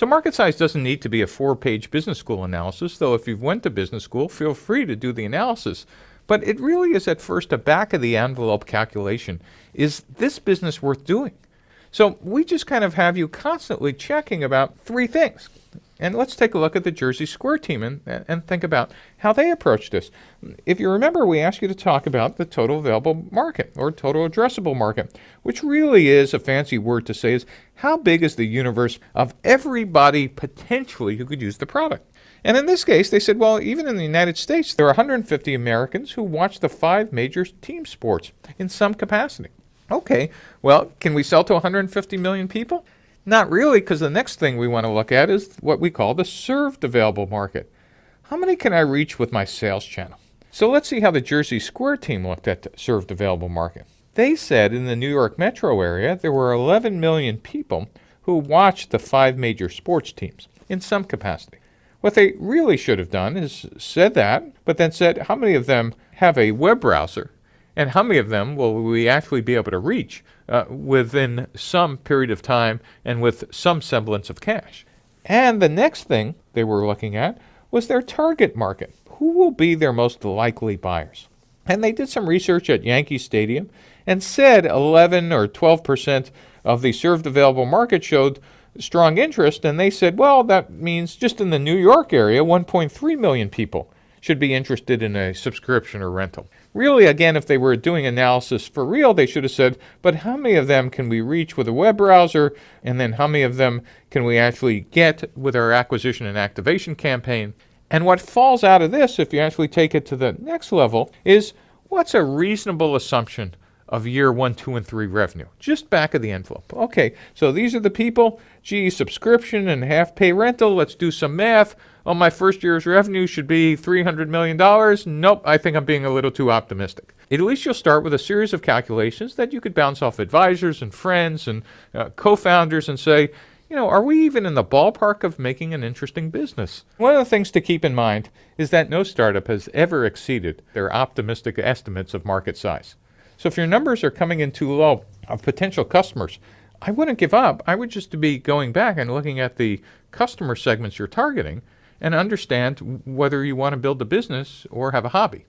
So market size doesn't need to be a four-page business school analysis, though if you've went to business school, feel free to do the analysis. But it really is at first a back of the envelope calculation. Is this business worth doing? So we just kind of have you constantly checking about three things. And let's take a look at the Jersey Square team and, and think about how they approached this. If you remember, we asked you to talk about the total available market or total addressable market, which really is a fancy word to say is how big is the universe of everybody potentially who could use the product. And in this case, they said, well, even in the United States, there are 150 Americans who watch the five major team sports in some capacity. Okay, well, can we sell to 150 million people? Not really, because the next thing we want to look at is what we call the served available market. How many can I reach with my sales channel? So let's see how the Jersey Square team looked at the served available market. They said in the New York metro area there were 11 million people who watched the five major sports teams in some capacity. What they really should have done is said that, but then said how many of them have a web browser and how many of them will we actually be able to reach uh, within some period of time and with some semblance of cash. And the next thing they were looking at was their target market. Who will be their most likely buyers? And they did some research at Yankee Stadium and said 11 or 12 percent of the served available market showed strong interest. And they said, well, that means just in the New York area, 1.3 million people should be interested in a subscription or rental. Really, again, if they were doing analysis for real, they should have said, but how many of them can we reach with a web browser? And then how many of them can we actually get with our acquisition and activation campaign? And what falls out of this, if you actually take it to the next level, is what's a reasonable assumption of year one, two, and three revenue? Just back of the envelope. Okay, so these are the people. Gee, subscription and half pay rental. Let's do some math oh, my first year's revenue should be $300 million. Nope, I think I'm being a little too optimistic. At least you'll start with a series of calculations that you could bounce off advisors and friends and uh, co-founders and say, you know, are we even in the ballpark of making an interesting business? One of the things to keep in mind is that no startup has ever exceeded their optimistic estimates of market size. So if your numbers are coming in too low of potential customers, I wouldn't give up. I would just be going back and looking at the customer segments you're targeting and understand whether you want to build a business or have a hobby.